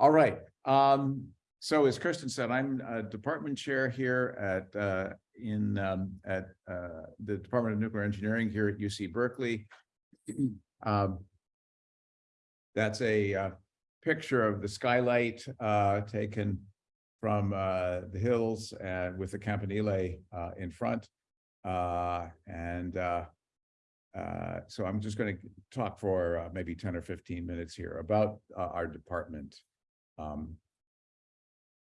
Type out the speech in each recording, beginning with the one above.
All right, um, so as Kirsten said, I'm a department chair here at, uh, in, um, at, uh, the Department of Nuclear Engineering here at UC Berkeley. Um, That's a, uh, picture of the skylight, uh, taken from, uh, the hills and with the Campanile, uh, in front. Uh, and, uh, uh, so I'm just going to talk for uh, maybe ten or fifteen minutes here about uh, our department. Um,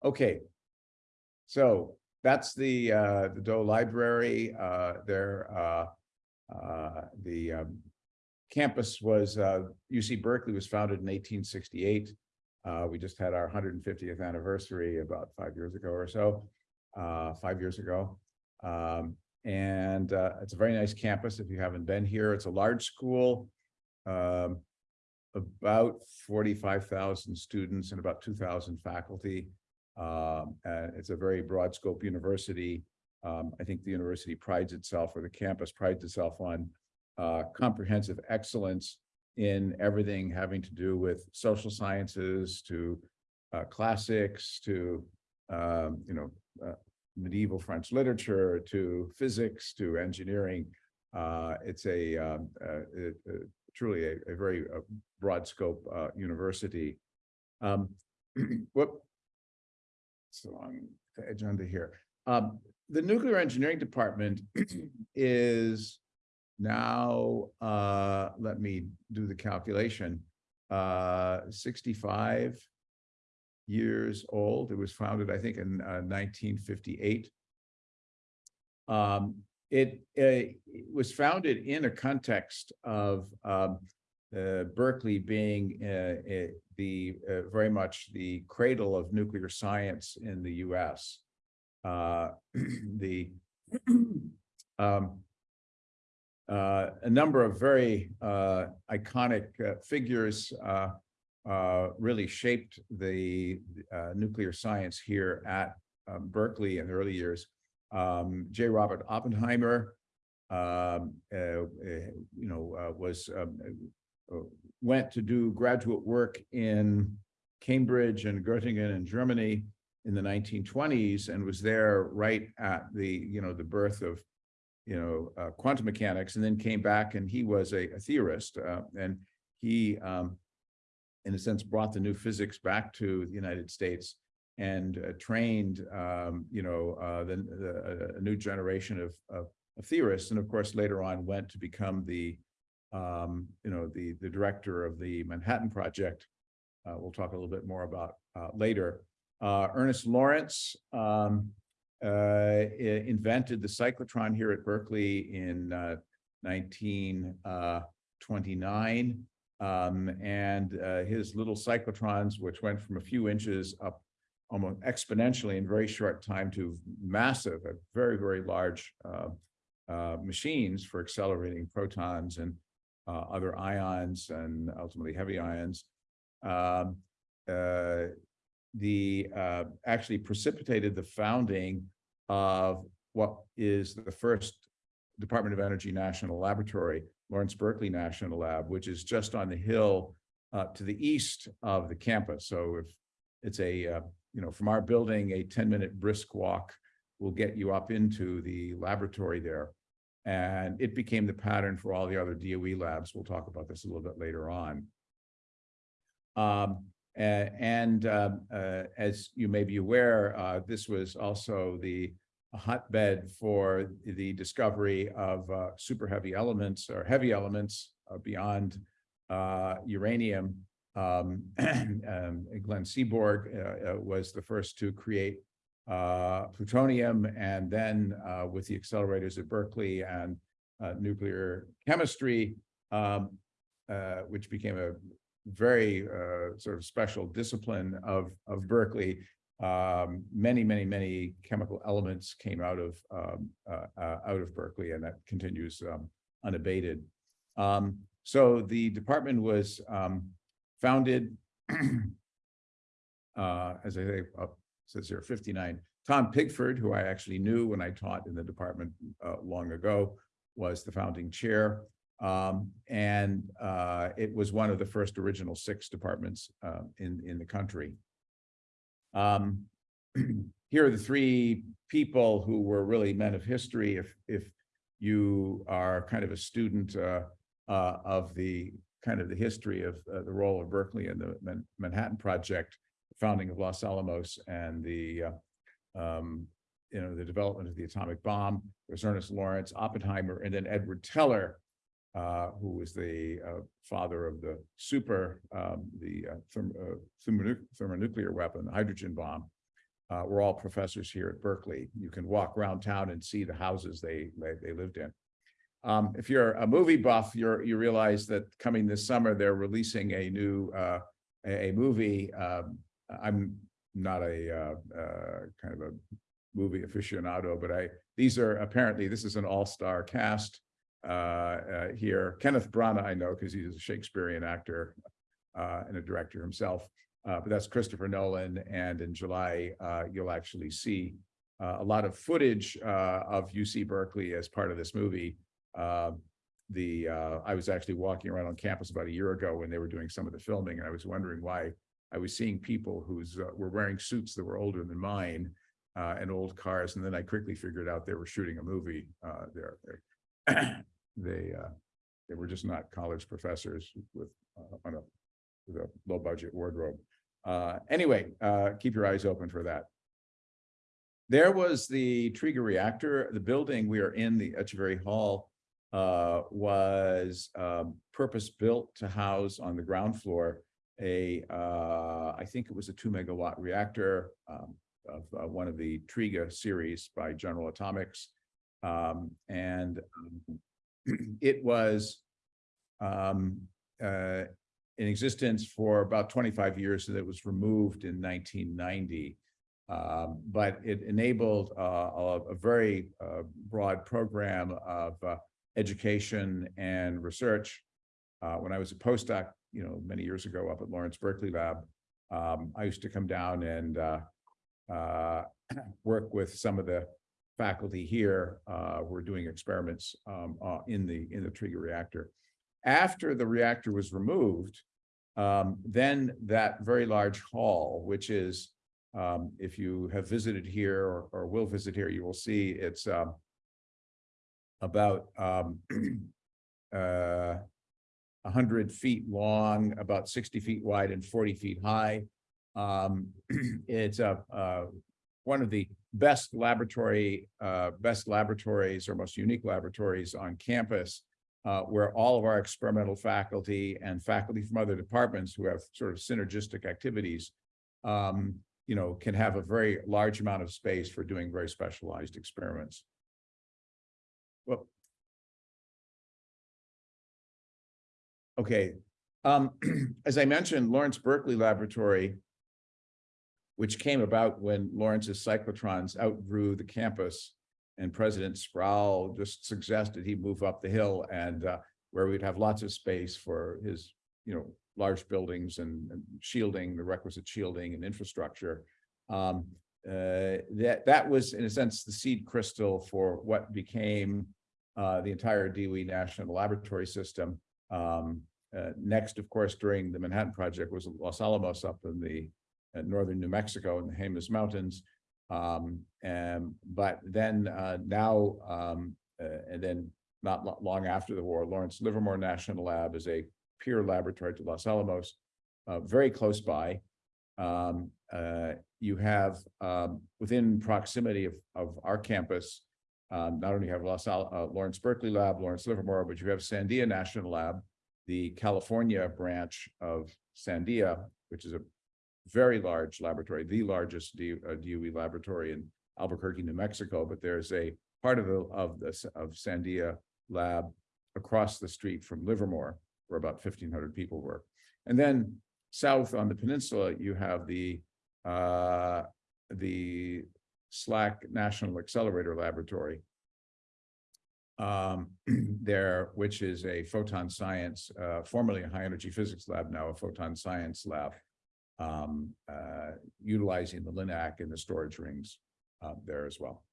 Okay. So that's the uh, the Doe Library. Uh, there, uh, uh, the um, campus was uh, UC Berkeley was founded in eighteen sixty-eight. Uh, we just had our hundred and fiftieth anniversary about five years ago or so, uh, five years ago. Um, and uh, it's a very nice campus if you haven't been here. It's a large school. Um, about forty-five thousand students and about two thousand faculty. Um, and it's a very broad scope university. Um, I think the university prides itself, or the campus prides itself on uh, comprehensive excellence in everything having to do with social sciences to uh, classics to um, you know uh, medieval French literature to physics to engineering. Uh, it's a um, uh, it, uh, truly a, a very broad scope uh, university. Um, whoop. On the agenda here. Um, the nuclear engineering department is now, uh, let me do the calculation, uh, 65 years old. It was founded, I think, in uh, 1958. Um, it, uh, it was founded in a context of um, Berkeley being uh, uh, the uh, very much the cradle of nuclear science in the U.S. Uh, the um, uh, a number of very uh, iconic uh, figures uh, uh, really shaped the uh, nuclear science here at um, Berkeley in the early years. Um, J. Robert Oppenheimer, um, uh, uh, you know, uh, was um, uh, went to do graduate work in Cambridge and Göttingen in Germany in the 1920s and was there right at the, you know, the birth of, you know, uh, quantum mechanics and then came back and he was a, a theorist uh, and he, um, in a sense, brought the new physics back to the United States and uh, trained, um, you know, uh, the, the, a new generation of, of, of theorists. And of course, later on went to become the, um, you know, the, the director of the Manhattan Project. Uh, we'll talk a little bit more about uh, later. Uh, Ernest Lawrence um, uh, invented the cyclotron here at Berkeley in uh, 1929. Um, and uh, his little cyclotrons, which went from a few inches up almost exponentially in very short time to massive, uh, very, very large uh, uh, machines for accelerating protons and uh, other ions and ultimately heavy ions. Um, uh, the uh, actually precipitated the founding of what is the first Department of Energy National Laboratory, Lawrence Berkeley National Lab, which is just on the hill uh, to the east of the campus. So if it's a, uh, you know, from our building, a 10 minute brisk walk will get you up into the laboratory there. And it became the pattern for all the other DOE labs. We'll talk about this a little bit later on. Um, and um, uh, as you may be aware, uh, this was also the hotbed for the discovery of uh, super heavy elements or heavy elements uh, beyond uh, uranium. Um, um, Glenn Seaborg uh, uh, was the first to create uh, plutonium, and then uh, with the accelerators at Berkeley and uh, nuclear chemistry, um, uh, which became a very uh, sort of special discipline of of Berkeley. Um, many, many, many chemical elements came out of um, uh, uh, out of Berkeley, and that continues um, unabated. Um, so the department was um, founded, uh, as I say, uh, says here, 59. Tom Pigford, who I actually knew when I taught in the department uh, long ago, was the founding chair. Um, and, uh, it was one of the first original six departments, uh, in, in the country. Um, here are the three people who were really men of history. If, if you are kind of a student, uh, uh, of the kind of the history of uh, the role of Berkeley and the Man- Manhattan Project, founding of Los Alamos and the, uh, um, you know, the development of the atomic bomb. There's Ernest Lawrence, Oppenheimer, and then Edward Teller, uh, who was the uh, father of the super, um, the uh, therm- uh, thermonuc- thermonuclear weapon, the hydrogen bomb. Uh, we're all professors here at Berkeley. You can walk around town and see the houses they, they, they lived in. Um, if you're a movie buff, you're, you realize that coming this summer, they're releasing a new, a, a movie. Um, I'm not a, uh, uh, kind of a movie aficionado, but I, these are apparently, this is an all-star cast uh, uh, here. Kenneth Branagh, I know, because he's a Shakespearean actor uh, and a director himself. Uh, but that's Christopher Nolan, and in July, you'll actually see a lot of footage of UC Berkeley as part of this movie. Uh, the I was actually walking around on campus about a year ago when they were doing some of the filming, and I was wondering why I was seeing people who uh, were wearing suits that were older than mine uh, and old cars, and then I quickly figured out they were shooting a movie uh, there. They they, uh, they were just not college professors with uh, on a with a low budget wardrobe. Uh, anyway, keep your eyes open for that. There was the Triga reactor, the building we are in, the Etcheverry Hall, was, um, purpose-built to house on the ground floor a, uh, I think it was a two megawatt reactor, um, of, uh, one of the Triga series by General Atomics. Um, and um, it was, um, uh, in existence for about twenty-five years, and it was removed in nineteen ninety. Um, but it enabled uh, a, a very uh, broad program of uh, education and research. When I was a postdoc, you know, many years ago up at Lawrence Berkeley Lab, um, I used to come down and uh, uh, work with some of the faculty here. Uh, we're doing experiments um, uh, in the in the Triga reactor. After the reactor was removed, um, then that very large hall, which is, um, if you have visited here or, or will visit here, you will see it's, um, about, um, uh, hundred feet long, about sixty feet wide and forty feet high. Um, it's a, uh, one of the best laboratory, uh, best laboratories or most unique laboratories on campus uh, where all of our experimental faculty and faculty from other departments who have sort of synergistic activities, um, you know, can have a very large amount of space for doing very specialized experiments. Well. Okay, um, as I mentioned, Lawrence Berkeley Laboratory, which came about when Lawrence's cyclotrons outgrew the campus, and President Sproul just suggested he move up the hill and uh, where we'd have lots of space for his, you know, large buildings and, and shielding, the requisite shielding and infrastructure. Um, uh, that that was, in a sense, the seed crystal for what became uh, the entire DOE National Laboratory System. Um, uh, next, of course, during the Manhattan Project was Los Alamos up in the uh, northern New Mexico in the Jemez Mountains. Um, and, but then, uh, now, um, uh, and then not long after the war, Lawrence Livermore National Lab is a peer laboratory to Los Alamos, uh, very close by. Um, uh, you have, um, within proximity of, of our campus, um, not only have Los Al, uh, Lawrence Berkeley Lab, Lawrence Livermore, but you have Sandia National Lab, the California branch of Sandia, which is a very large laboratory, the largest D- uh, DOE laboratory in Albuquerque, New Mexico, but there's a part of the, of this, of Sandia Lab across the street from Livermore, where about fifteen hundred people work. And then south on the peninsula, you have the, uh, the SLAC National Accelerator Laboratory. Um, there, which is a photon science, uh, formerly a high energy physics lab, now a photon science lab um, uh, utilizing the LINAC and the storage rings uh, there as well.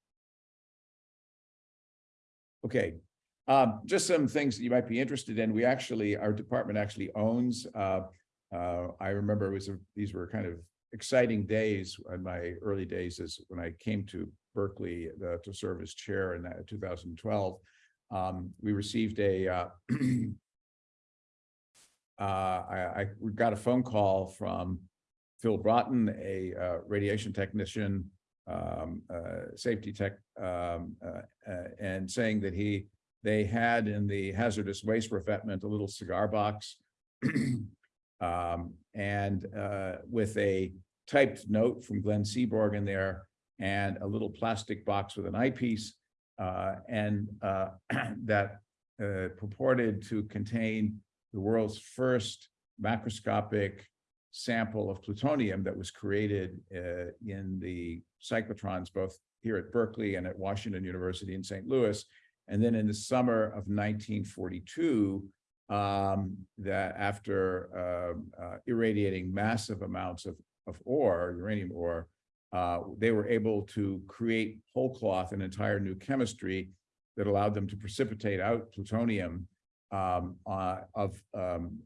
Okay, Um, just some things that you might be interested in. We actually, our department actually owns, uh, uh, I remember it was, a- these were kind of exciting days in my early days is when I came to Berkeley uh, to serve as chair in thousand twelve. Um, we received a, uh, uh, I, I, got a phone call from Phil Broughton, a, uh, radiation technician, um, uh, safety tech, um, uh, uh, and saying that he, they had in the hazardous waste revetment, a little cigar box. Um, and, uh, with a typed note from Glenn Seaborg in there and a little plastic box with an eyepiece. Uh, and, uh, that, uh, purported to contain the world's first macroscopic sample of plutonium that was created uh, in the cyclotrons, both here at Berkeley and at Washington University in St. Louis. And then in the summer of 1942, um, that after um, uh, irradiating massive amounts of, of ore, uranium ore, uh, they were able to create whole cloth, an entire new chemistry that allowed them to precipitate out plutonium um, uh, of um,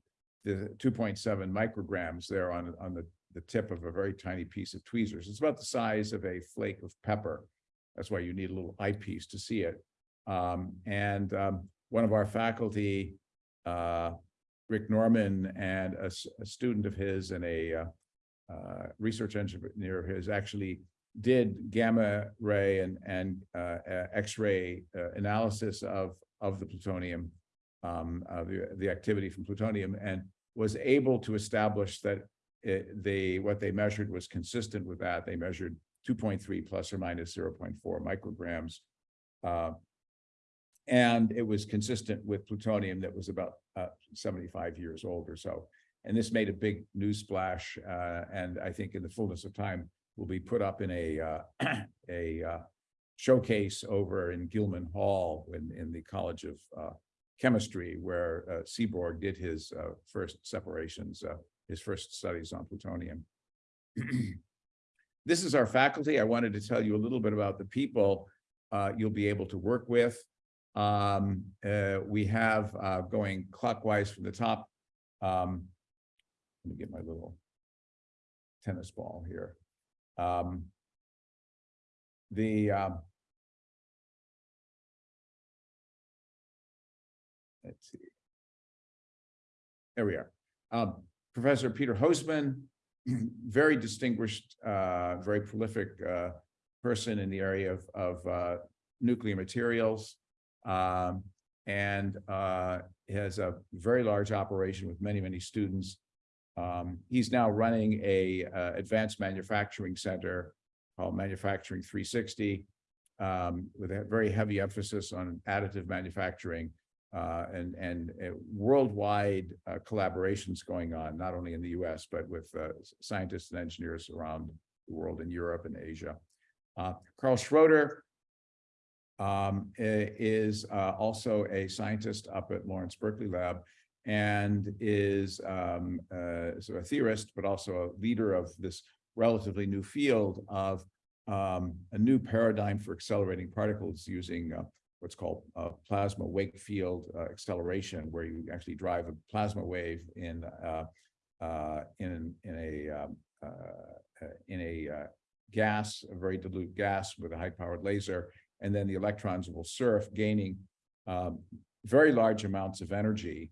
the two point seven micrograms there on, on the, the tip of a very tiny piece of tweezers. It's about the size of a flake of pepper. That's why you need a little eyepiece to see it. Um, and um, one of our faculty, uh, Rick Norman, and a student of his and a uh, research engineer of his actually did gamma ray and, and uh, uh, X-ray uh, analysis of, of the plutonium um, uh, the, the activity from plutonium and was able to establish that it, they, what they measured was consistent with that. They measured two point three plus or minus zero point four micrograms. Uh, and it was consistent with plutonium that was about uh, seventy-five years old or so. And this made a big news splash, uh, and I think in the fullness of time will be put up in a, uh, a uh, showcase over in Gilman Hall in, in the College of uh, chemistry where uh, Seaborg did his uh, first separations, his first studies on plutonium. This is our faculty. I wanted to tell you a little bit about the people you'll be able to work with. Um, we have going clockwise from the top. Um, let me get my little tennis ball here. Um, the um, let's see. There we are. Um, Professor Peter Hosemann, very distinguished, uh, very prolific, uh, person in the area of, of, uh, nuclear materials. Um, and, uh, has a very large operation with many, many students. Um, he's now running a, uh, advanced manufacturing center called Manufacturing three sixty. Um, with a very heavy emphasis on additive manufacturing uh, and, and uh, worldwide collaborations going on, not only in the US, but with uh, scientists and engineers around the world in Europe and Asia. Uh, Carl Schroeder um, is uh, also a scientist up at Lawrence Berkeley Lab and is um, uh, so a theorist, but also a leader of this relatively new field of um, a new paradigm for accelerating particles using uh, what's called uh, plasma wake field uh, acceleration, where you actually drive a plasma wave in uh, in in a um, in a gas, a very dilute gas with a high-powered laser, and then the electrons will surf, gaining um, very large amounts of energy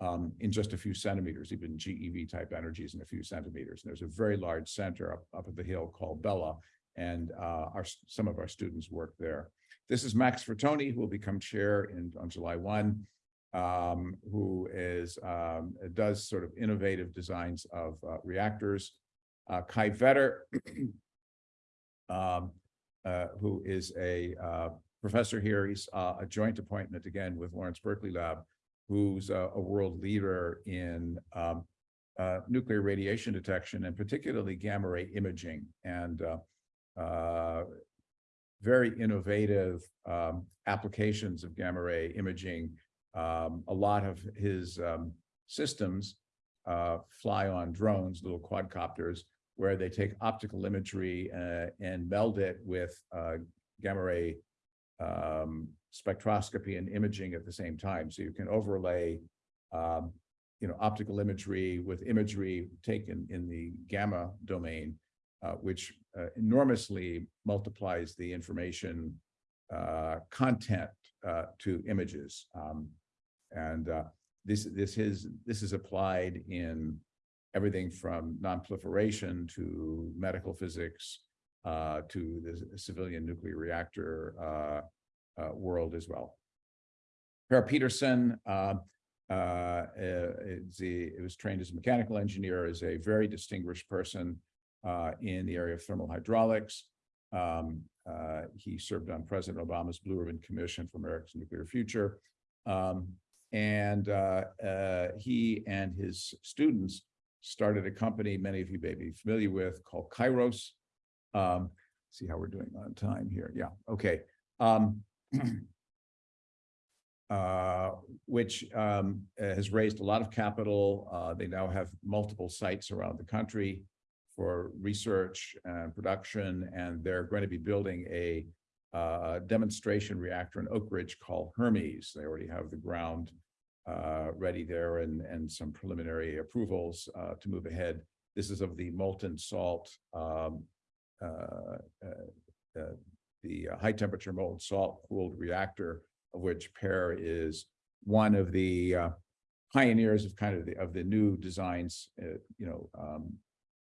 um, in just a few centimeters, even GeV type energies in a few centimeters. And there's a very large center up, up at the hill called BELLA, and uh, our some of our students work there. This is Max Fratoni, who will become chair in on July one, um, who is um, does sort of innovative designs of uh, reactors. Uh, Kai Vetter, um, uh, who is a uh, professor here. He's uh, a joint appointment again with Lawrence Berkeley Lab, who's a, a world leader in um, uh, nuclear radiation detection and particularly gamma ray imaging and uh, uh, very innovative um, applications of gamma ray imaging. Um, a lot of his um, systems uh, fly on drones, little quadcopters, where they take optical imagery uh, and meld it with uh, gamma ray um, spectroscopy and imaging at the same time. So you can overlay, um, you know, optical imagery with imagery taken in the gamma domain, uh, which uh, enormously multiplies the information uh, content uh, to images. Um, and uh, this this is this is applied in everything from nonproliferation to medical physics uh, to the civilian nuclear reactor world as well. Per Peterson uh, uh, is the, it was trained as a mechanical engineer, is a very distinguished person uh, in the area of thermal hydraulics. Um, uh, he served on President Obama's Blue Ribbon Commission for America's Nuclear Future. Um, and uh, uh, he and his students started a company many of you may be familiar with called Kairos. Um, see how we're doing on time here. Yeah, okay. Um, uh, which um, has raised a lot of capital. Uh, they now have multiple sites around the country for research and production, and they're going to be building a uh, demonstration reactor in Oak Ridge called Hermes. They already have the ground uh, ready there and, and some preliminary approvals uh, to move ahead. This is of the molten salt, um, uh, the high temperature molten salt cooled reactor, of which Per is one of the uh, pioneers of kind of the of the new designs. Uh, you know, um,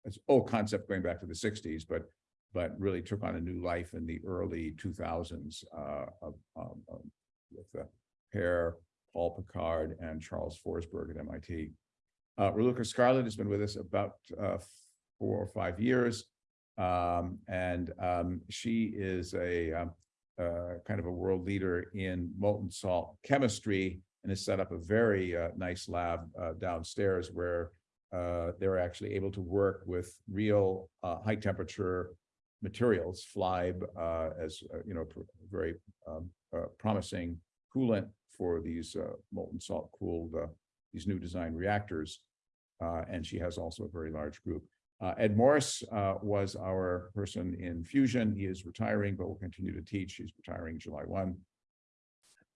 it's old concept going back to the 60s, but but really took on a new life in the early 2000s uh, of, um, with uh, Per, Paul Pickard, and Charles Forsberg at MIT. Uh, Raluca Scarlat has been with us about uh, four or five years. Um, and um, she is a um, uh, kind of a world leader in molten salt chemistry and has set up a very uh, nice lab uh, downstairs where uh, they're actually able to work with real uh, high temperature materials, FLIBE, uh, as uh, you know, very um, uh, promising coolant for these uh, molten salt cooled uh, these new design reactors. Uh, and she has also a very large group. Uh, Ed Morse uh, was our person in fusion. He is retiring, but will continue to teach. He's retiring July 1.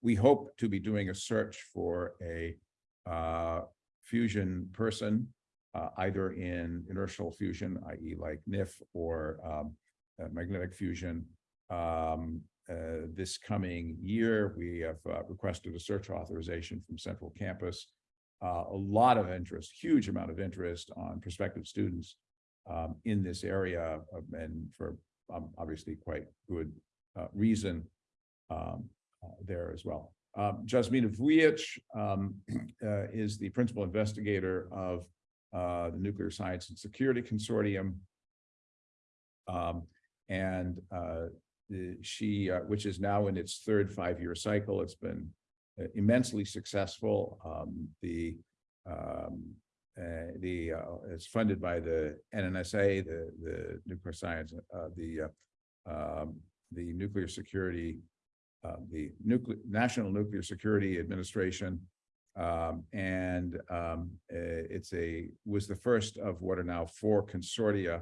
We hope to be doing a search for a uh, fusion person, uh, either in inertial fusion, i.e. like NIF or um, uh, magnetic fusion. Um, uh, this coming year, we have requested a search authorization from Central Campus. A lot of interest, huge amount of interest on prospective students um, in this area of- and for um, obviously quite good uh, reason um, uh, there as well. Um, Jasmina Vujic um, uh, is the principal investigator of uh, the Nuclear Science and Security Consortium. Um, and uh, she, uh, which is now in its third five-year cycle, it's been immensely successful. Um, the um, uh, the, uh, it's funded by the NNSA, the, the nuclear science, uh, the, uh, um, the nuclear security, uh, the nuclear, National Nuclear Security Administration. Um, and, um, it's a, was the first of what are now four consortia.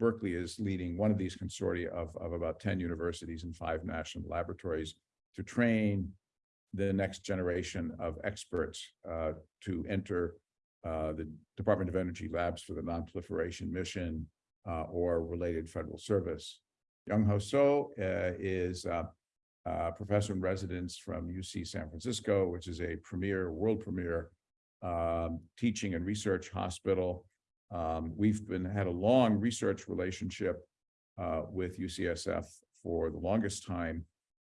Berkeley is leading one of these consortia of, of about ten universities and five national laboratories to train the next generation of experts, to enter uh, the Department of Energy Labs for the Nonproliferation Mission uh, or related federal service. Youngho Seo uh, is a uh, professor in residence from UC San Francisco, which is a premier, world premier um, teaching and research hospital. Um, we've been had a long research relationship with UCSF for the longest time,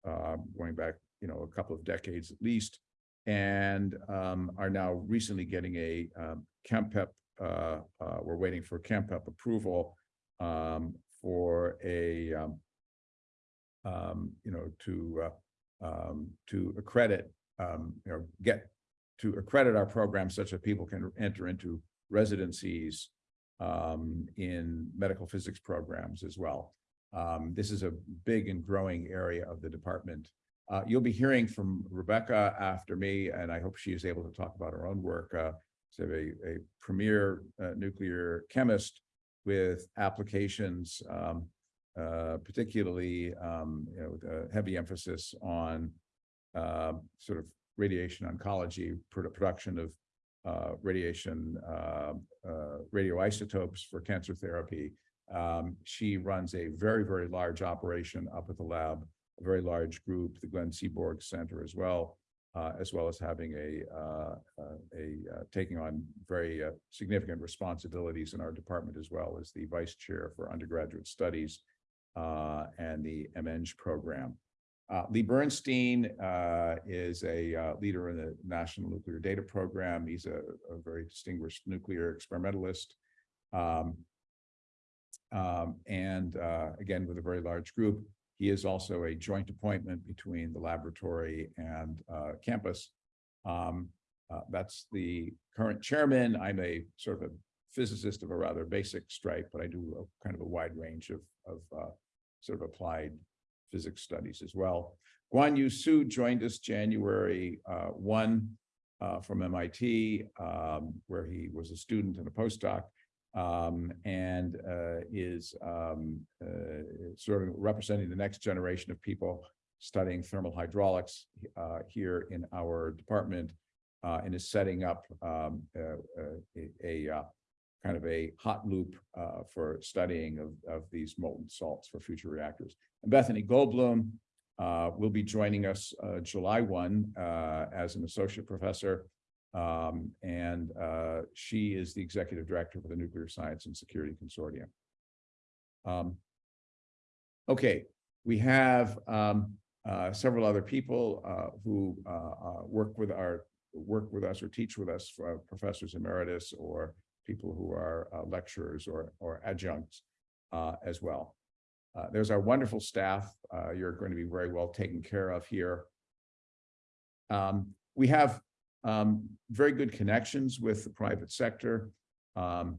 going back, you know, a couple of decades at least and um, are now recently getting a um, CAMPEP. Uh, uh, we're waiting for CAMPEP approval um, for a, um, um, you know, to uh, um, to accredit, you know, get to accredit our program such that people can enter into residencies in medical physics programs as well. This is a big and growing area of the department. Uh, you'll be hearing from Rebecca after me, and I hope she is able to talk about her own work. Uh, she's a, a premier uh, nuclear chemist with applications um, uh, particularly, um, you know, with a heavy emphasis on uh, sort of radiation oncology, produ- production of uh, radiation, radioisotopes for cancer therapy. Um, she runs a very, very large operation up at the lab, a very large group, the Glenn Seaborg Center as well, uh, as well as having a, uh, a, uh, taking on very uh, significant responsibilities in our department as well as the vice chair for undergraduate studies uh, and the MEng program. Uh, Lee Bernstein is a leader in the National Nuclear Data Program. He's a, a very distinguished nuclear experimentalist. Um, um, and again, with a very large group, he is also a joint appointment between the laboratory and uh, campus. Um, uh, that's the current chairman. I'm a sort of a physicist of a rather basic stripe, but I do a kind of a wide range of, of uh, sort of applied physics studies as well. Guan Yu Su joined us January uh, 1 uh, from MIT, um, where he was a student and a postdoc, um, and uh, is um, uh, sort of representing the next generation of people studying thermal hydraulics uh, here in our department uh, and is setting up um, a, a uh, kind of a hot loop uh, for studying of, of these molten salts for future reactors. And Bethany Goldblum will be joining us July 1 uh, as an associate professor. Um, and uh, she is the executive director for the Nuclear Science and Security Consortium. Um, okay, we have um, uh, several other people uh, who uh, uh, work with our work with us or teach with us, uh, professors emeritus or people who are lecturers or, or adjuncts as well. There's our wonderful staff. You're going to be very well taken care of here. Um, we have um, very good connections with the private sector. Um,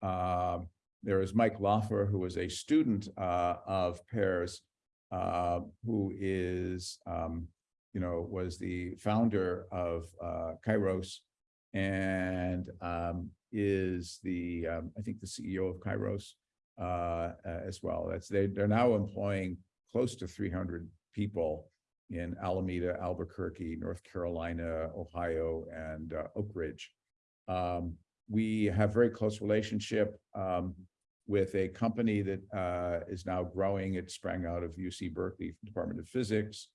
uh, there is Mike Laufer, who was a student uh, of Per's, uh, who is, um, you know, was the founder of uh, Kairos and um, is the, um, I think, the CEO of Kairos uh, as well. That's they, they're now employing close to 300 people in Alameda, Albuquerque, North Carolina, Ohio, and uh, Oak Ridge. Um, we have very close relationship um, with a company that uh, is now growing. It sprang out of UC Berkeley Department of Physics,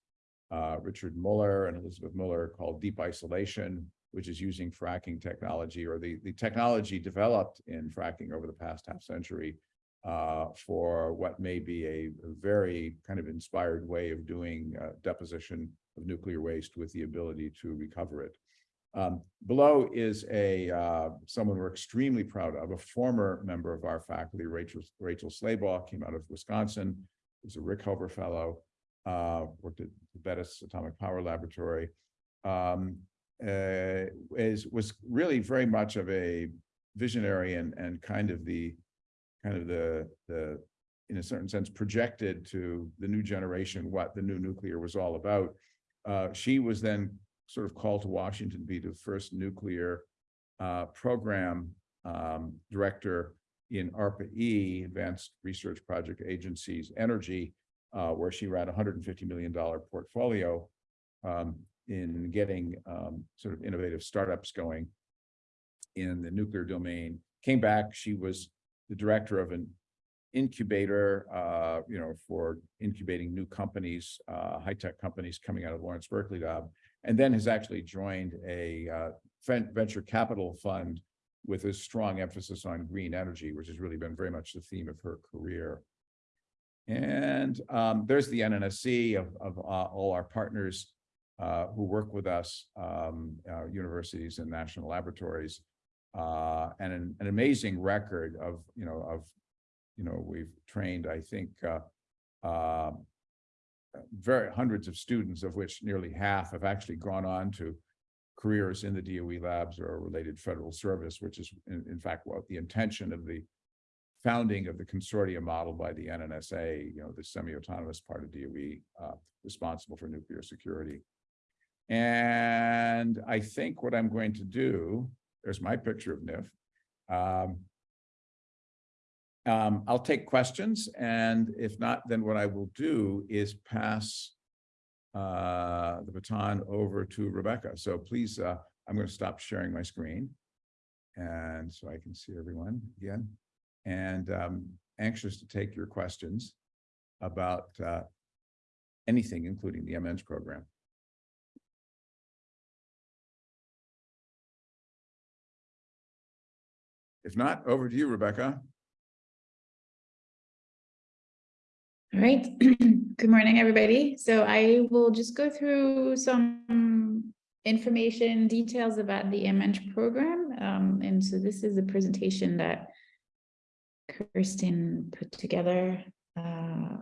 uh, Richard Muller and Elizabeth Muller called Deep Isolation, which is using fracking technology or the, the technology developed in fracking over the past half century uh, for what may be a very kind of inspired way of doing uh, deposition of nuclear waste with the ability to recover it. Um, below is a uh, someone we're extremely proud of, a former member of our faculty, Rachel Rachel Slaybaugh, came out of Wisconsin, was a Rickover Fellow, uh, worked at the Bettis Atomic Power Laboratory, um, uh, is was really very much of a visionary and and kind of the kind of the the in a certain sense projected to the new generation what the new nuclear was all about. Uh, she was then sort of called to Washington to be the first nuclear uh, program um, director in ARPA-E, Advanced Research Project Agency's Energy, uh, where she ran a $150 million portfolio um, in getting um, sort of innovative startups going in the nuclear domain. Came back, she was the director of an incubator, uh, you know, for incubating new companies, uh, high-tech companies coming out of Lawrence Berkeley Lab, and then has actually joined a uh, venture capital fund with a strong emphasis on green energy, which has really been very much the theme of her career. And um, there's the NNSC of, of uh, all our partners uh, who work with us, um, uh, universities and national laboratories, uh, and an, an amazing record of, you know, of, you know, we've trained, I think, uh, uh, very hundreds of students, of which nearly half have actually gone on to careers in the DOE labs or related federal service, which is in, in fact what the intention of the founding of the consortium model by the NNSA, you know, the semi-autonomous part of DOE uh, responsible for nuclear security. And I think what I'm going to do, there's my picture of NIF. Um, Um, I'll take questions and if not, then what I will do is pass uh, the baton over to Rebecca. So please, uh, I'm going to stop sharing my screen. And so I can see everyone again. And um, anxious to take your questions about uh, anything, including the MNs program. If not, over to you, Rebecca. All right, good morning, everybody. So I will just go through some information, details about the MEng program. Um, and so this is a presentation that Kirsten put together. Uh,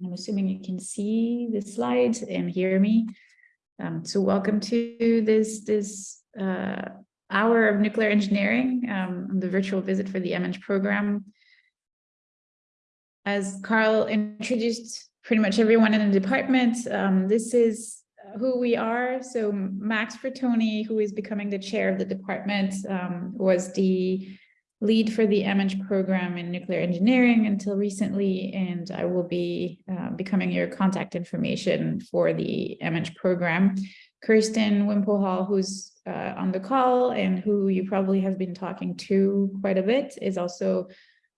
I'm assuming you can see the slides and hear me. Um, so welcome to this, this uh, hour of nuclear engineering, um, the virtual visit for the MEng program. As Carl introduced pretty much everyone in the department, um, this is who we are. So Max Fratoni, who is becoming the chair of the department, um, was the lead for the MEng program in nuclear engineering until recently, and I will be uh, becoming your contact information for the MEng program. Kirsten Wimpelhall, who's uh, on the call and who you probably have been talking to quite a bit, is also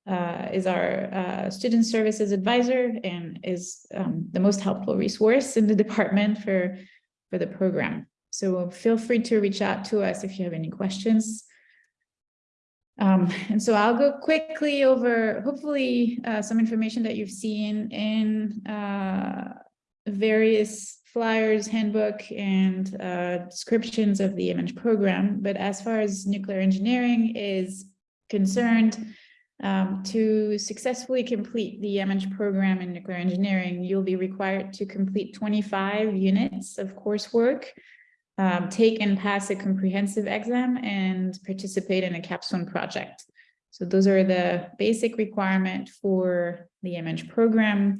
uh, is our uh, student services advisor and is um, the most helpful resource in the department for, for the program. So feel free to reach out to us if you have any questions. Um, and so I'll go quickly over hopefully uh, some information that you've seen in uh, various flyers, handbook, and uh, descriptions of the MEng program. But as far as nuclear engineering is concerned, um, to successfully complete the MEng program in nuclear engineering, you'll be required to complete 25 units of coursework, um, take and pass a comprehensive exam, and participate in a capstone project. So those are the basic requirement for the MEng program.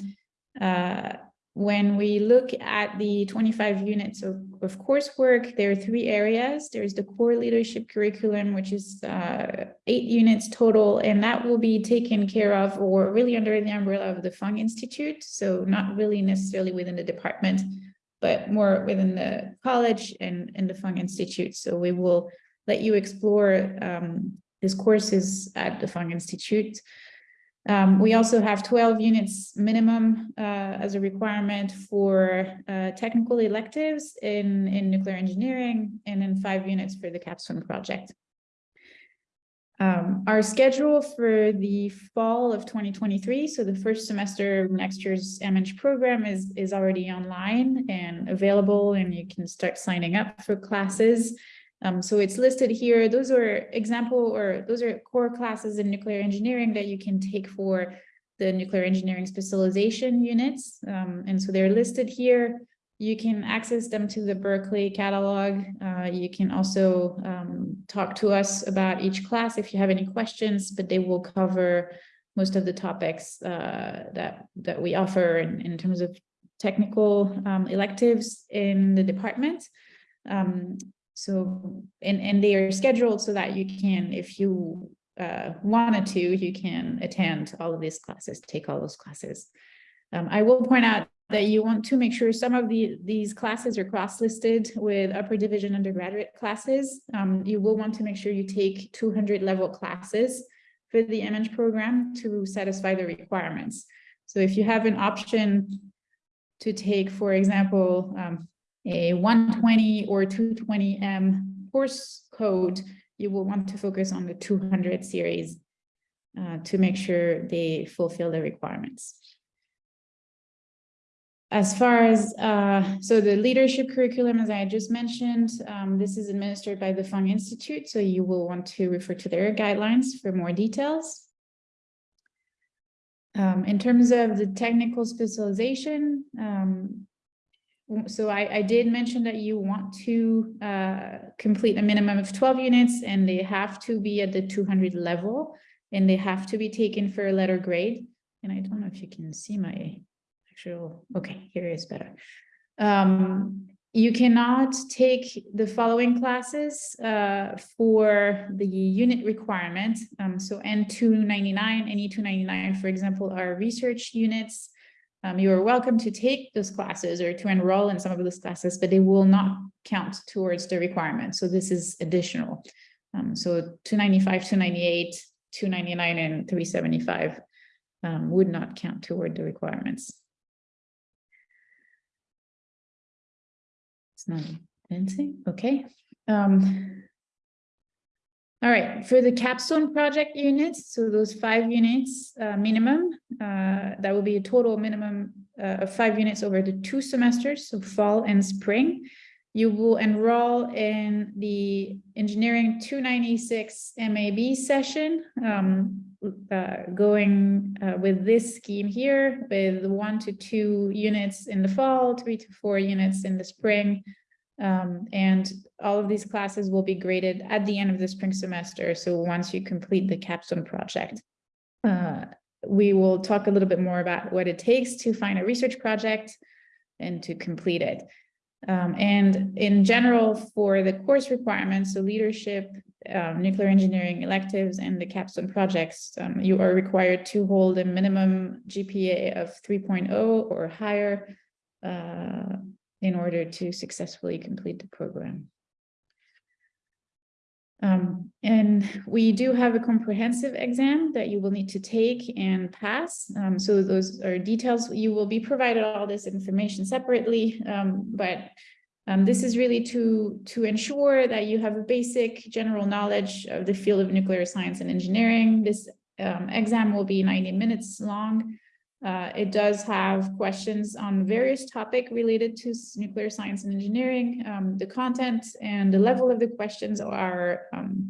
Uh, when we look at the 25 units of, of coursework, there are three areas. There's the core leadership curriculum, which is uh, eight units total, and that will be taken care of or really under the umbrella of the Fung Institute. So not really necessarily within the department, but more within the college and, and the Fung Institute. So we will let you explore um, these courses at the Fung Institute. Um, we also have 12 units minimum uh, as a requirement for uh, technical electives in, in nuclear engineering and then five units for the capstone project. Um, our schedule for the fall of 2023, so the first semester of next year's MEng program is, is already online and available and you can start signing up for classes. Um, so it's listed here. Those are example or those are core classes in nuclear engineering that you can take for the nuclear engineering specialization units. Um, and so they're listed here. You can access them to the Berkeley catalog. Uh, you can also um, talk to us about each class if you have any questions, but they will cover most of the topics uh, that, that we offer in, in terms of technical um, electives in the department. Um, so, and, and they are scheduled so that you can, if you uh, wanted to, you can attend all of these classes, take all those classes. Um, I will point out that you want to make sure some of the these classes are cross-listed with upper division undergraduate classes. Um, you will want to make sure you take 200 level classes for the MEng program to satisfy the requirements. So if you have an option to take, for example, um, a 120 or 220M course code, you will want to focus on the 200 series uh, to make sure they fulfill the requirements. As far as, uh, so the leadership curriculum, as I just mentioned, um, this is administered by the Fung Institute, so you will want to refer to their guidelines for more details. Um, in terms of the technical specialization, um, so I, I, did mention that you want to uh, complete a minimum of 12 units and they have to be at the 200 level and they have to be taken for a letter grade. And I don't know if you can see my actual, okay, here is better. Um, you cannot take the following classes uh, for the unit requirement. Um, so N two ninety-nine and E two ninety-nine, for example, are research units. Um, you are welcome to take those classes or to enroll in some of those classes, but they will not count towards the requirement. So this is additional. Um, so two ninety-five, two ninety-eight, two ninety-nine, and three seventy-five um, would not count toward the requirements. It's not advancing, okay. Um. All right, for the capstone project units, so those five units uh, minimum, uh, that will be a total minimum uh, of five units over the two semesters, so fall and spring. You will enroll in the engineering two ninety-six MAB session, um, uh, going uh, with this scheme here with one to two units in the fall, three to four units in the spring. Um, and all of these classes will be graded at the end of the spring semester. So once you complete the capstone project, uh, we will talk a little bit more about what it takes to find a research project and to complete it. Um, and in general, for the course requirements, so leadership, um, nuclear engineering electives and the capstone projects, um, you are required to hold a minimum GPA of 3.0 or higher uh, in order to successfully complete the program. Um, and we do have a comprehensive exam that you will need to take and pass. Um, so those are details. You will be provided all this information separately, um, but um, this is really to, to ensure that you have a basic general knowledge of the field of nuclear science and engineering. This um, exam will be 90 minutes long. Uh, it does have questions on various topic related to nuclear science and engineering. Um, the content and the level of the questions are um,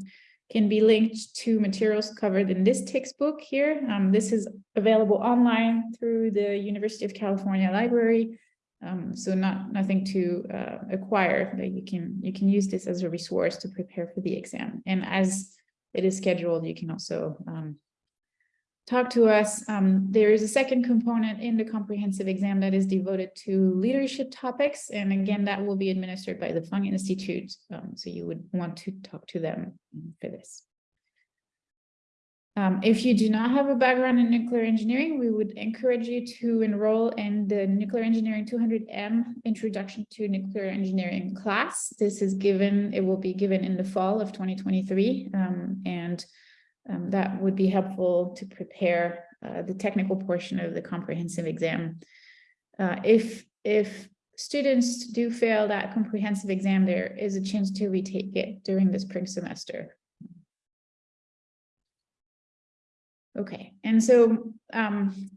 can be linked to materials covered in this textbook here. Um, this is available online through the University of California Library. Um, so not nothing to uh, acquire, but you can you can use this as a resource to prepare for the exam. And as it is scheduled, you can also um, talk to us. Um, there is a second component in the comprehensive exam that is devoted to leadership topics. And again, that will be administered by the Fung Institute. Um, so you would want to talk to them for this. Um, if you do not have a background in nuclear engineering, we would encourage you to enroll in the Nuclear Engineering 200M Introduction to Nuclear Engineering class. This is given, it will be given in the fall of 2023. Um, and um, that would be helpful to prepare uh, the technical portion of the comprehensive exam. Uh, if, if students do fail that comprehensive exam, there is a chance to retake it during the spring semester. Okay, and so um,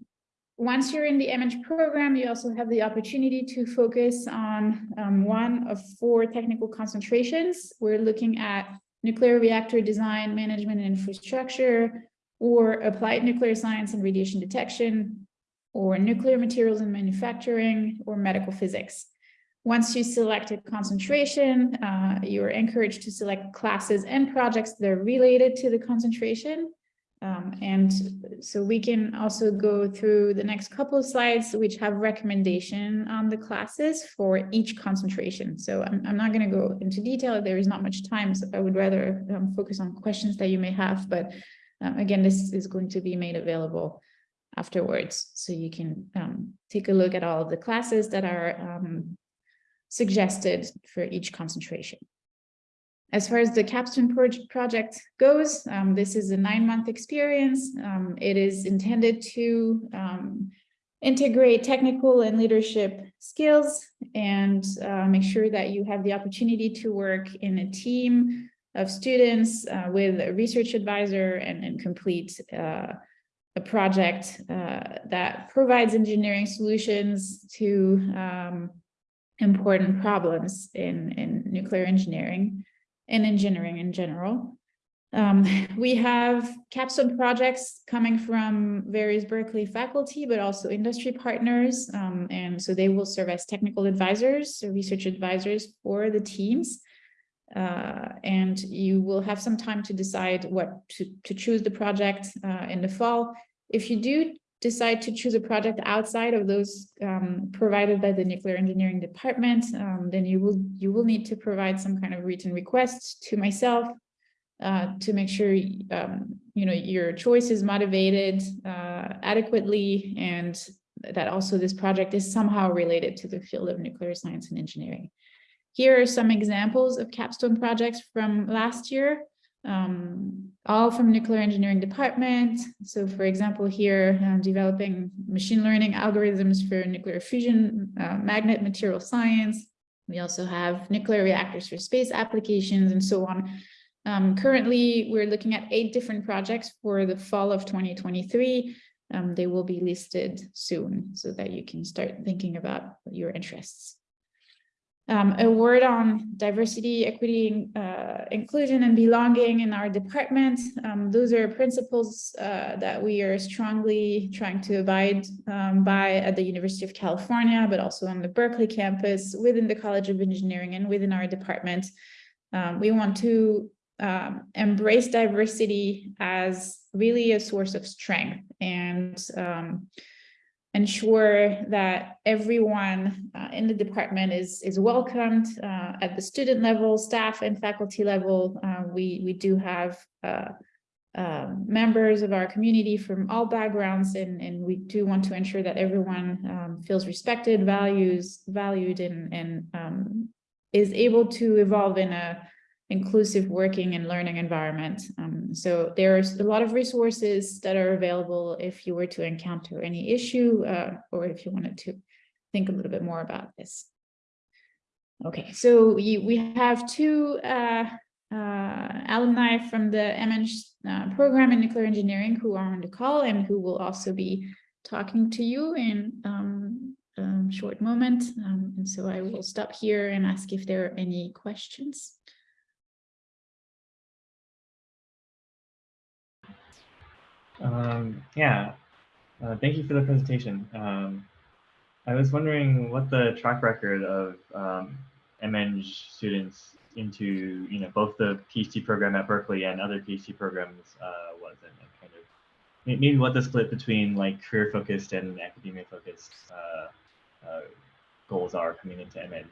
once you're in the MEng program, you also have the opportunity to focus on um, one of four technical concentrations. We're looking at nuclear reactor design, management and infrastructure, or applied nuclear science and radiation detection, or nuclear materials and manufacturing, or medical physics. Once you select a concentration, uh, you are encouraged to select classes and projects that are related to the concentration. Um, and so we can also go through the next couple of slides, which have recommendation on the classes for each concentration. So I'm, I'm not going to go into detail. There is not much time, so I would rather um, focus on questions that you may have. But um, again, this is going to be made available afterwards. So you can um, take a look at all of the classes that are um, suggested for each concentration. As far as the capstone project goes, um, this is a nine-month experience. Um, it is intended to um, integrate technical and leadership skills and uh, make sure that you have the opportunity to work in a team of students uh, with a research advisor and, and complete uh, a project uh, that provides engineering solutions to um, important problems in, in nuclear engineering and engineering in general. Um, we have capstone projects coming from various Berkeley faculty, but also industry partners. Um, and so they will serve as technical advisors or research advisors for the teams. Uh, and you will have some time to decide what to, to choose the project uh, in the fall. If you do decide to choose a project outside of those um, provided by the nuclear engineering department, um, then you will you will need to provide some kind of written request to myself uh, to make sure um, you know your choice is motivated uh, adequately and that also this project is somehow related to the field of nuclear science and engineering. Here are some examples of capstone projects from last year um, all from nuclear engineering department. So for example, here uh, developing machine learning algorithms for nuclear fusion, uh, magnet material science. We also have nuclear reactors for space applications and so on. Um, currently, we're looking at eight different projects for the fall of 2023. Um, they will be listed soon so that you can start thinking about your interests. Um, a word on diversity, equity, uh, inclusion and belonging in our department. Um, those are principles uh, that we are strongly trying to abide um, by at the University of California, but also on the Berkeley campus, within the College of Engineering and within our department. Um, we want to um, embrace diversity as really a source of strength and um, ensure that everyone uh, in the department is is welcomed uh, at the student level, staff and faculty level. Uh, we we do have uh, um, members of our community from all backgrounds, and and we do want to ensure that everyone um, feels respected, values valued, and and um, is able to evolve in a inclusive working and learning environment. Um, so there's a lot of resources that are available if you were to encounter any issue uh, or if you wanted to think a little bit more about this. Okay, so we, we have two uh, uh, alumni from the MEng uh, program in nuclear engineering who are on the call and who will also be talking to you in um, a short moment. Um, and so I will stop here and ask if there are any questions. Um, yeah, uh, thank you for the presentation. Um, I was wondering what the track record of um, students into you know both the PhD program at Berkeley and other PhD programs uh, was, and, and, kind of maybe what the split between like career focused and academia focused uh, uh, goals are coming into MEng.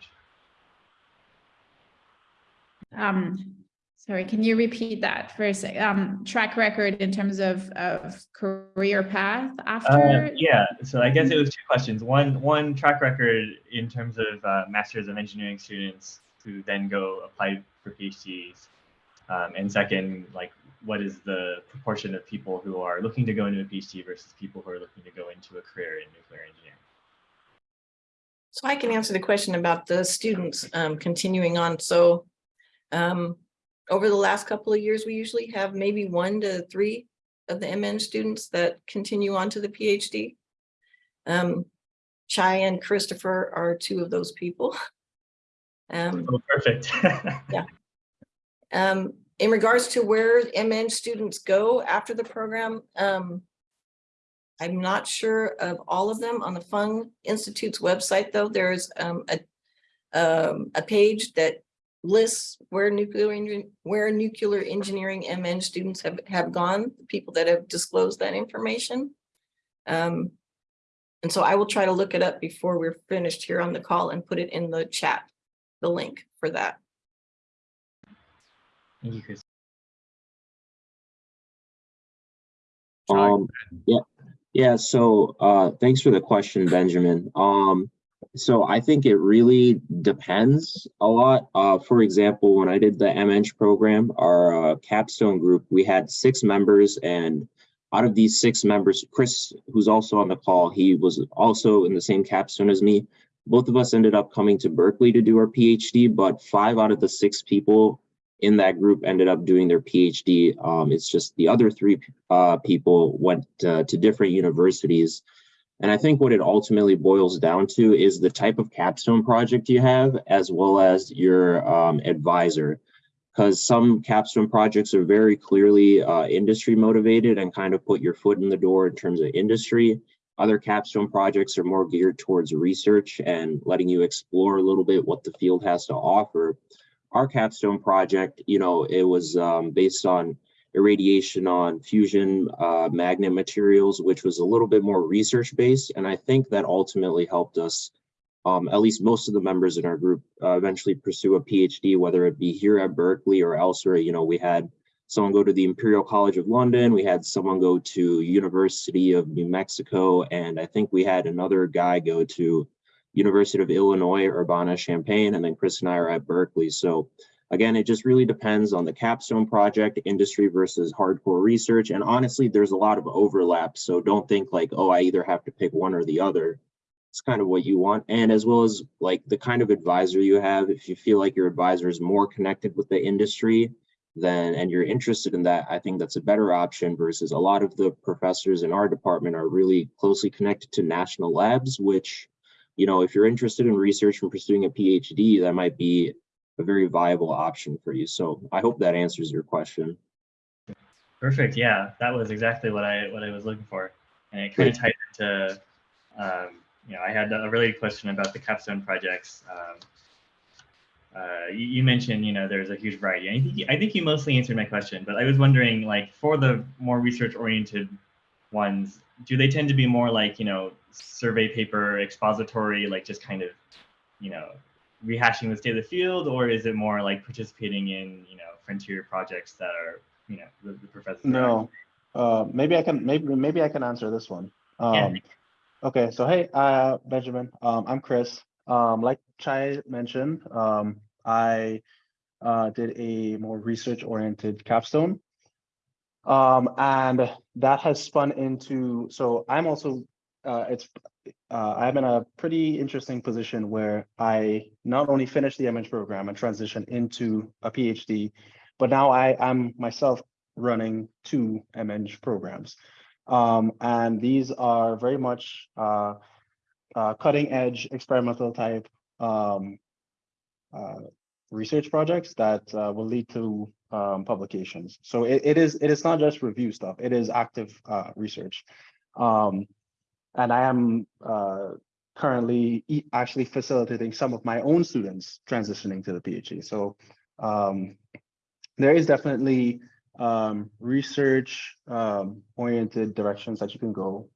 Um, Sorry, can you repeat that for a sec? Um, track record in terms of, of career path Uh, after? yeah, so I guess it was two questions. One, one track record in terms of uh, Masters of Engineering students who then go apply for PhDs. Um, and second, like what is the proportion of people who are looking to go into a PhD versus people who are looking to go into a career in nuclear engineering? So I can answer the question about the students um, continuing on. So um, over the last couple of years, we usually have maybe one to three of the MEng students that continue on to the PhD. Um, Chai and Christopher are two of those people. Um, Oh, perfect. um, in regards to where MEng students go after the program, um, I'm not sure of all of them on the Fung Institute's website, though. There's um, a, um, a page that lists where nuclear engin- where nuclear engineering MEng students have, have gone, the people that have disclosed that information. Um, and so I will try to look it up before we're finished here on the call and put it in the chat, the link for that. Thank you, Chris. Um, yeah, yeah, so, uh, thanks for the question, Benjamin. Um, so I think it really depends a lot. Uh, for example, when I did the MEng program, our uh, capstone group, we had six members and out of these six members, Chris, who's also on the call, he was also in the same capstone as me. Both of us ended up coming to Berkeley to do our PhD, but five out of the six people in that group ended up doing their PhD. Um, it's just the other three uh, people went uh, to different universities. And I think what it ultimately boils down to is the type of capstone project you have, as well as your um, advisor. Because some capstone projects are very clearly uh, industry motivated and kind of put your foot in the door in terms of industry. Other capstone projects are more geared towards research and letting you explore a little bit what the field has to offer our capstone project, you know, it was um, based on irradiation on fusion uh, magnet materials, which was a little bit more research based. And I think that ultimately helped us, um, at least most of the members in our group, uh, eventually pursue a PhD, whether it be here at Berkeley or elsewhere. You know, we had someone go to the Imperial College of London, we had someone go to University of New Mexico, and I think we had another guy go to University of Illinois, Urbana-Champaign, and then Chris and I are at Berkeley. So Again, it just really depends on the capstone project, industry versus hardcore research. And honestly, there's a lot of overlap. So don't think like, oh, I either have to pick one or the other. It's kind of what you want. And as well as like the kind of advisor you have, if you feel like your advisor is more connected with the industry, then and you're interested in that, I think that's a better option versus a lot of the professors in our department are really closely connected to national labs, which, you know, if you're interested in research and pursuing a PhD, that might be a very viable option for you. So I hope that answers your question. Perfect. Yeah, that was exactly what I what I was looking for, and it kind of tied into, um, you know, I had a really question about the capstone projects. Um, uh, you, you mentioned, you know, there's a huge variety. I think I think you mostly answered my question, but I was wondering, like, for the more research-oriented ones, do they tend to be more like, you know, survey paper expository, like just kind of, you know, rehashing the state of the field, or is it more like participating in, you know, frontier projects that are, you know, the, the professors? No, uh, maybe I can, maybe, maybe I can answer this one. Yeah. Um, okay, so hey, uh, Benjamin, um, I'm Chris. Um, like Chai mentioned, um, I, uh, did a more research-oriented capstone. Um, and that has spun into, so I'm also, uh, it's, uh, I'm in a pretty interesting position where I not only finished the MEng program and transitioned into a PhD, but now I am myself running two MEng programs. Um, and these are very much uh, uh, cutting edge experimental type um, uh, research projects that uh, will lead to um, publications. So it, it is it is not just review stuff, it is active research. Um, and I am uh, currently actually facilitating some of my own students transitioning to the PhD. So um, there is definitely um, research um, oriented directions that you can go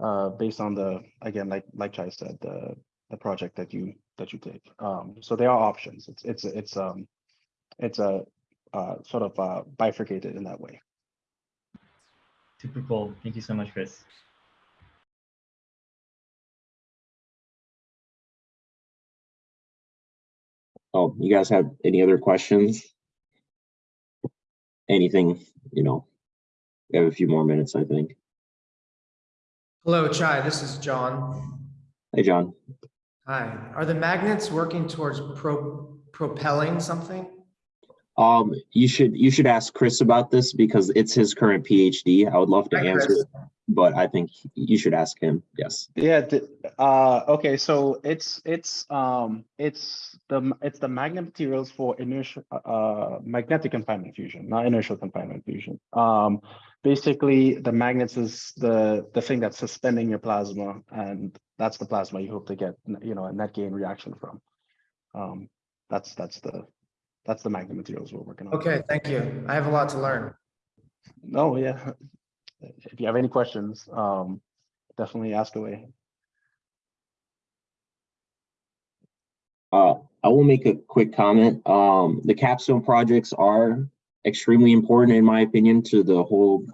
uh, based on the again like like Chai said the the project that you that you take. Um, so there are options. It's it's it's um it's a uh, sort of uh, bifurcated in that way. Super cool. Thank you so much, Chris. Oh, you guys have any other questions? Anything, you know, we have a few more minutes, I think. Hello, Chai, this is John. Hey, John. Hi, are the magnets working towards pro propelling something? Um, you should, you should ask Chris about this because it's his current PhD. I would love to Hi, answer, Chris. but I think you should ask him. Yes. Yeah. the- uh, okay. So it's it's um it's the it's the magnet materials for inertial uh magnetic confinement fusion, not inertial confinement fusion. Um, basically, the magnets is the the thing that's suspending your plasma, and that's the plasma you hope to get you know a net gain reaction from. Um, that's that's the that's the magnet materials we're working on. Okay, thank you. I have a lot to learn. No, yeah. If you have any questions, um, definitely ask away. Uh, I will make a quick comment. Um, the capstone projects are extremely important, in my opinion, to the whole,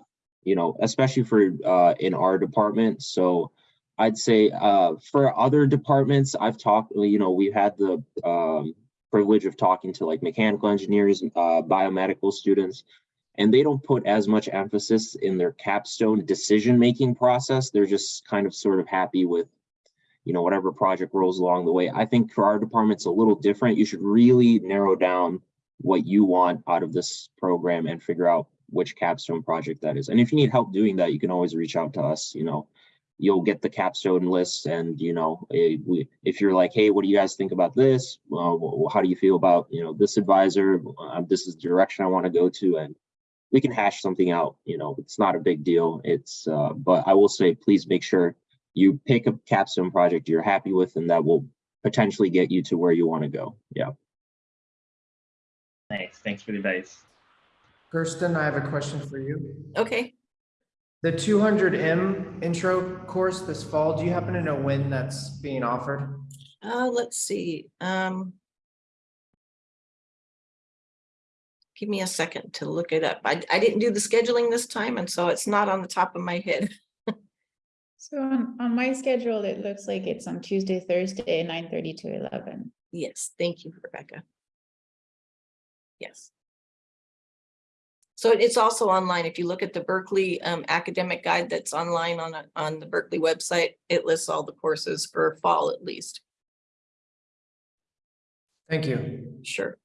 you know, especially for uh, in our department. So I'd say uh, for other departments, I've talked, you know, we've had the um, privilege of talking to like mechanical engineers, uh, biomedical students, and they don't put as much emphasis in their capstone decision-making process. They're just kind of sort of happy with you know, whatever project rolls along the way. I think for our department's a little different. You should really narrow down what you want out of this program and figure out which capstone project that is. And if you need help doing that, you can always reach out to us, you know. You'll get the capstone list and, you know, eh, if you're like, hey, what do you guys think about this? Well, wh- how do you feel about, you know, this advisor? Uh, this is the direction I want to go to and we can hash something out, you know, it's not a big deal. It's, uh, but I will say, please make sure you pick a capstone project you're happy with and that will potentially get you to where you want to go. Yeah. Thanks. Thanks for the advice. Kirsten, I have a question for you. Okay, The two hundred M intro course this fall, do you happen to know when that's being offered? uh, let's see, um. Give me a second to look it up. I, I didn't do the scheduling this time, and so it's not on the top of my head. So on, on my schedule, it looks like it's on Tuesday, Thursday, nine thirty to eleven. Yes, thank you, Rebecca. Yes. So it's also online. If you look at the Berkeley um, academic guide that's online on, a- on the Berkeley website, it lists all the courses for fall at least. Thank you. Sure.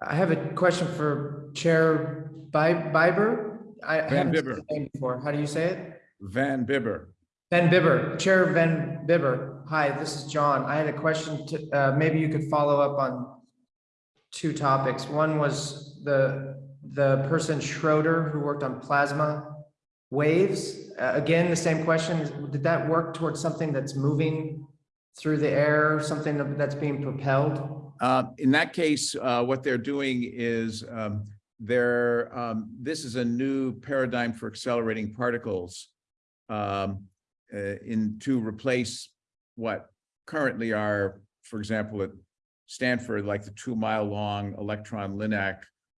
I have a question for Chair Bi- Biber. I Van haven't said Bibber. before. How do you say it? Van Bibber. Van Bibber, Chair Van Bibber. Hi, this is John. I had a question to, uh, maybe you could follow up on two topics. One was the, the person Schroeder who worked on plasma waves. Uh, Again, the same question. Did that work towards something that's moving through the air, something that's being propelled? Uh, in that case, uh, what they're doing is, um, they're, um, this is a new paradigm for accelerating particles. Um, uh, in to replace what currently are, for example, at Stanford, like the two mile long electron linac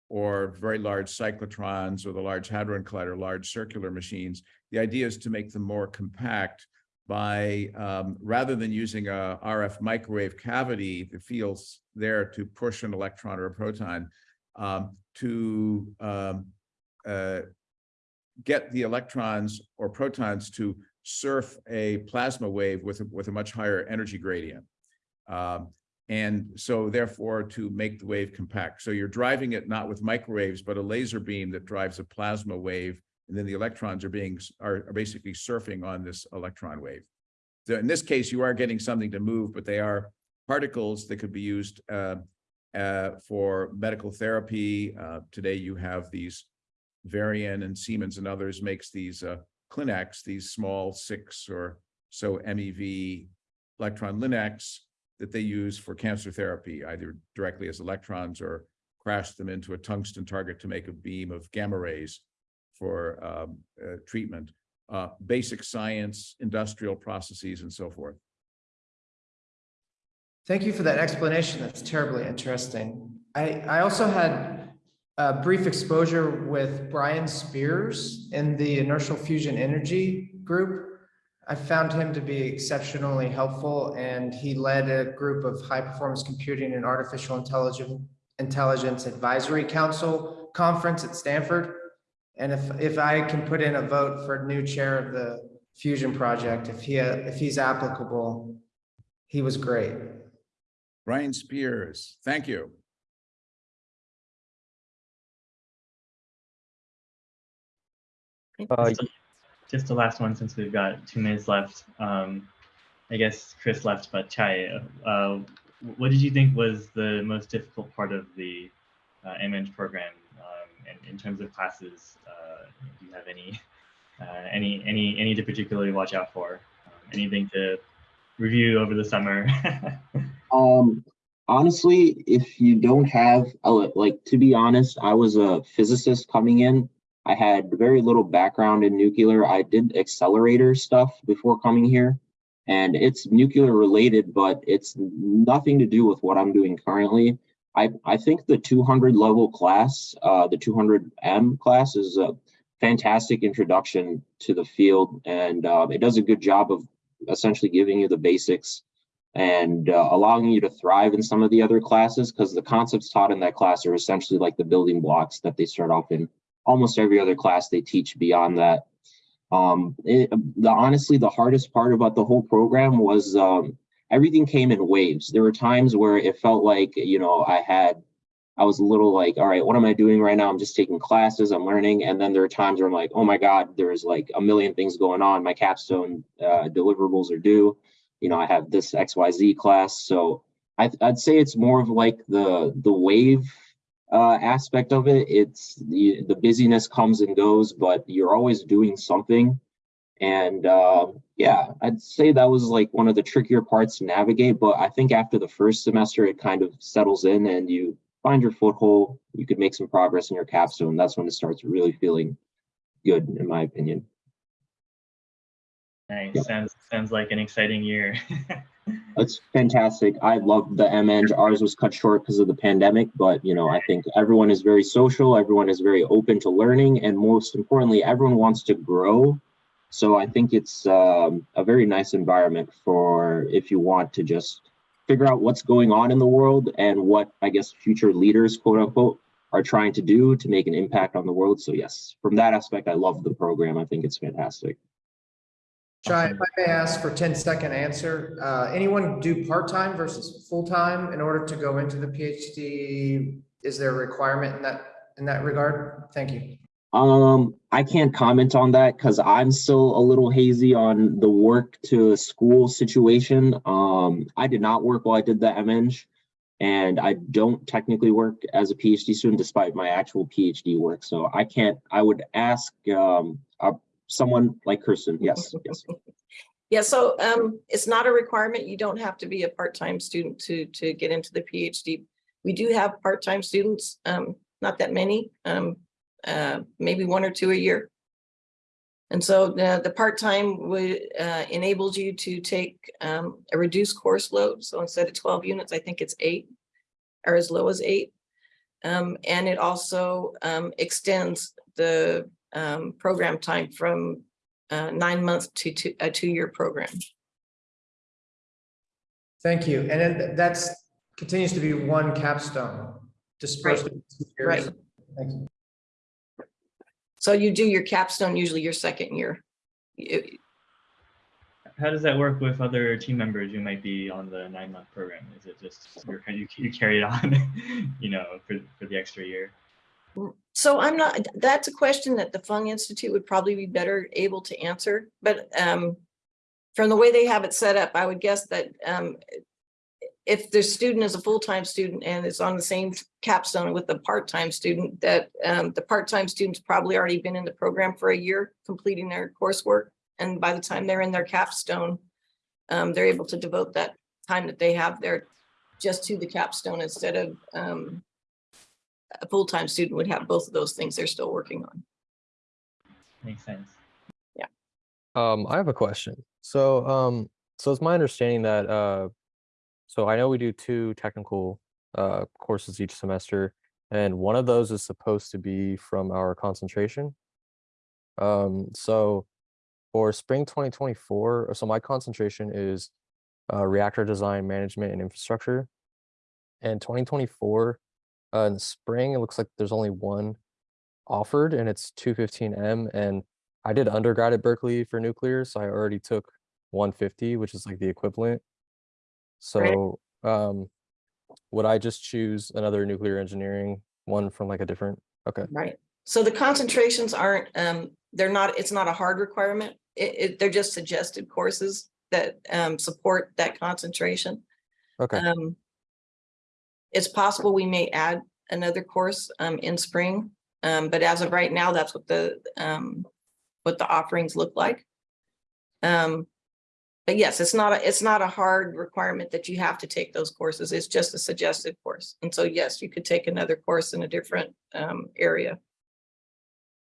or very large cyclotrons or the large hadron collider, large circular machines. The idea is to make them more compact by, um, rather than using a RF microwave cavity that feels there to push an electron or a proton, um, to, um, uh, get the electrons or protons to surf a plasma wave with, a- with a much higher energy gradient. Um, and so therefore to make the wave compact. So you're driving it not with microwaves, but a laser beam that drives a plasma wave. And then the electrons are being, are basically surfing on this electron wave. So in this case, you are getting something to move, but they are particles that could be used uh, uh, for medical therapy. Uh, Today you have these Varian and Siemens and others makes these uh, Clinacs, these small six or so MeV electron linacs that they use for cancer therapy, either directly as electrons or crash them into a tungsten target to make a beam of gamma rays for um, uh, treatment. Uh, Basic science, industrial processes and so forth. Thank you for that explanation. That's terribly interesting. I, I also had a brief exposure with Brian Spears in the inertial fusion energy group. I found him to be exceptionally helpful and he led a group of high performance computing and artificial intelligence intelligence advisory council conference at Stanford. And if, if I can put in a vote for new chair of the fusion project, if he, if he's applicable, he was great. Brian Spears, thank you. Uh, Just the last one, since we've got two minutes left. Um, I guess Chris left, but Chai, uh, what did you think was the most difficult part of the uh, program um, in, in terms of classes? Uh, do you have any, uh, any, any, any to particularly watch out for? Um, anything to review over the summer? Um, honestly, if you don't have, uh, like, to be honest, I was a physicist coming in. I had very little background in nuclear. I did accelerator stuff before coming here. And it's nuclear related, but it's nothing to do with what I'm doing currently. I, I think the 200 level class, uh, the 200M class is a fantastic introduction to the field. And uh, it does a good job of essentially giving you the basics and uh, allowing you to thrive in some of the other classes because the concepts taught in that class are essentially like the building blocks that they start off in almost every other class they teach beyond that. Um, it, the honestly, the hardest part about the whole program was um, everything came in waves. There were times where it felt like, you know, I had, I was a little like, all right, what am I doing right now? I'm just taking classes, I'm learning. And then there are times where I'm like, oh my God, there's like a million things going on. My capstone uh, deliverables are due you know, I have this XYZ class. So I, I'd say it's more of like the the wave uh, aspect of it. It's the, the busyness comes and goes, but you're always doing something. And uh, yeah, I'd say that was like one of the trickier parts to navigate. But I think after the first semester, it kind of settles in and you find your foothold, you could make some progress in your capstone. That's when it starts really feeling good, in my opinion. Nice. Yeah. Sounds sounds like an exciting year. It's fantastic. I love the MEng. Ours was cut short because of the pandemic, but you know, I think everyone is very social. Everyone is very open to learning, and most importantly, everyone wants to grow. So I think it's um, a very nice environment for if you want to just figure out what's going on in the world and what I guess future leaders, quote unquote, are trying to do to make an impact on the world. So yes, from that aspect, I love the program. I think it's fantastic. If I may ask for 10 second answer, uh, anyone do part-time versus full-time in order to go into the PhD? Is there a requirement in that, in that regard? Thank you. Um, I can't comment on that because I'm still a little hazy on the work to school situation. Um, I did not work while I did the MEng, and I don't technically work as a PhD student despite my actual PhD work. So I can't. I would ask um, someone like Kirsten. Yes, yes. Yeah, so um, it's not a requirement. You don't have to be a part-time student to, to get into the PhD. We do have part-time students, um, not that many, um, uh, maybe one or two a year. And so the, the part-time would, uh, enables you to take, um, a reduced course load. So instead of twelve units, I think it's eight or as low as eight. Um, and it also, um, extends the, um, program time from uh, nine months to two, a two-year program. Thank you. And then that's, continues to be one capstone dispersed. in two years. Right. Thank you. So you do your capstone usually your second year. You- How does that work with other team members who might be on the nine month program? Is it just you're, you, you carry it on, you know, for, for the extra year? So I'm not, that's a question that the Fung Institute would probably be better able to answer, but um, from the way they have it set up, I would guess that um, if the student is a full-time student and is on the same capstone with the part-time student, that um, the part-time student's probably already been in the program for a year, completing their coursework. And by the time they're in their capstone, um, they're able to devote that time that they have there just to the capstone instead of um, a full-time student would have both of those things they're still working on. Makes sense. Um, I have a question. So, um, so it's my understanding that, uh, so I know we do two technical, uh, courses each semester, and one of those is supposed to be from our concentration. Um, so for spring twenty twenty-four, so my concentration is, uh, reactor design, management and infrastructure. And twenty twenty-four, uh, in the spring, it looks like there's only one offered and it's two fifteen M and I did undergrad at Berkeley for nuclear, so I already took 150, which is like the equivalent. So, um, would I just choose another nuclear engineering one from like a different? Okay, Right. So the concentrations aren't, um, they're not, it's not a hard requirement. It, it, they're just suggested courses that, um, support that concentration. okay, Um, It's possible we may add another course, um, in spring. Um, but as of right now, that's what the, um, what the offerings look like. Um, but yes, it's not, a it's not a hard requirement that you have to take those courses. It's just a suggested course. And so, yes, you could take another course in a different, um, area.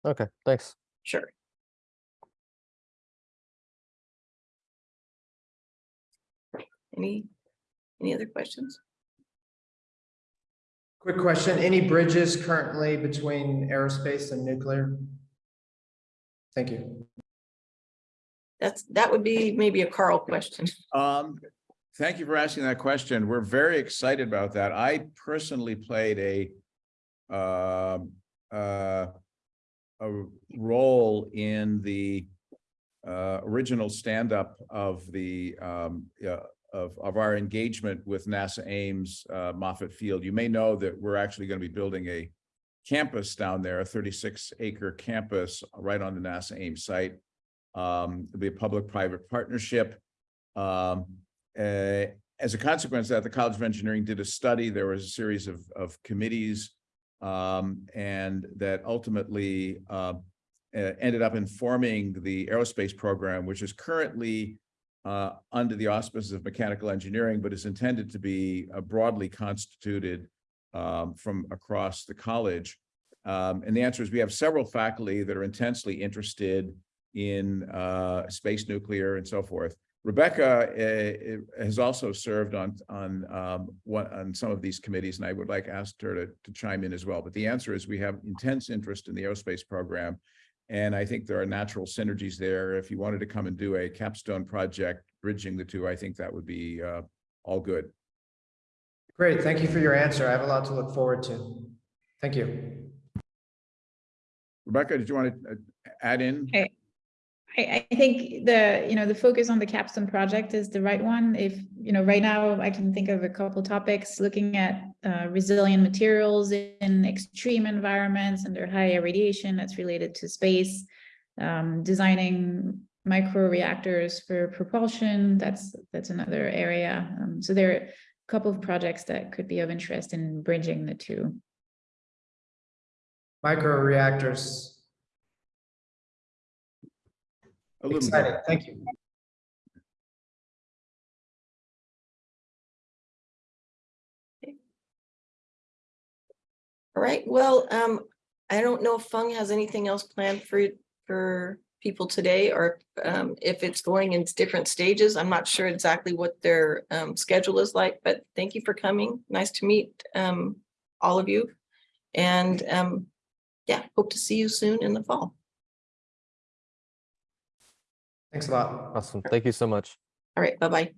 okay, thanks. Sure. Any, any other questions? Quick question, any bridges currently between aerospace and nuclear? Thank you. That's, that would be maybe a Karl question. Um, thank you for asking that question. We're very excited about that. I personally played a um, uh, a role in the uh, original stand-up of the um, yeah, of, of our engagement with NASA Ames uh, Moffett Field. You may know that we're actually going to be building a campus down there, a thirty-six acre campus right on the NASA Ames site. Um, it'll be a public-private partnership. Um, uh, as a consequence of that, the College of Engineering did a study. There was a series of, of committees um, and that ultimately uh, ended up informing the aerospace program, which is currently uh, under the auspices of mechanical engineering, but is intended to be uh, broadly constituted um, from across the college. Um, and the answer is we have several faculty that are intensely interested in uh, space nuclear and so forth. Rebecca uh, has also served on on um, one on some of these committees, and I would like ask her to, to chime in as well. But the answer is we have intense interest in the aerospace program. And I think there are natural synergies there. If you wanted to come and do a capstone project bridging the two, I think that would be uh, all good. Great, thank you for your answer. I have a lot to look forward to. Thank you. Rebecca, did you want to add in? Okay. I, I think the, you know, the focus on the capstone project is the right one. If, you know, right now I can think of a couple topics, looking at uh, resilient materials in extreme environments under high radiation that's related to space, um, designing micro reactors for propulsion, that's, that's another area. Um, so there are a couple of projects that could be of interest in bridging the two. Micro reactors, A little bit. thank you. All right, well, um, I don't know if Fung has anything else planned for, for people today or um, if it's going in different stages. I'm not sure exactly what their um, schedule is like, but thank you for coming. Nice to meet um, all of you. And um, yeah, hope to see you soon in the fall. Thanks a lot. Awesome. Thank you so much. All right, bye-bye.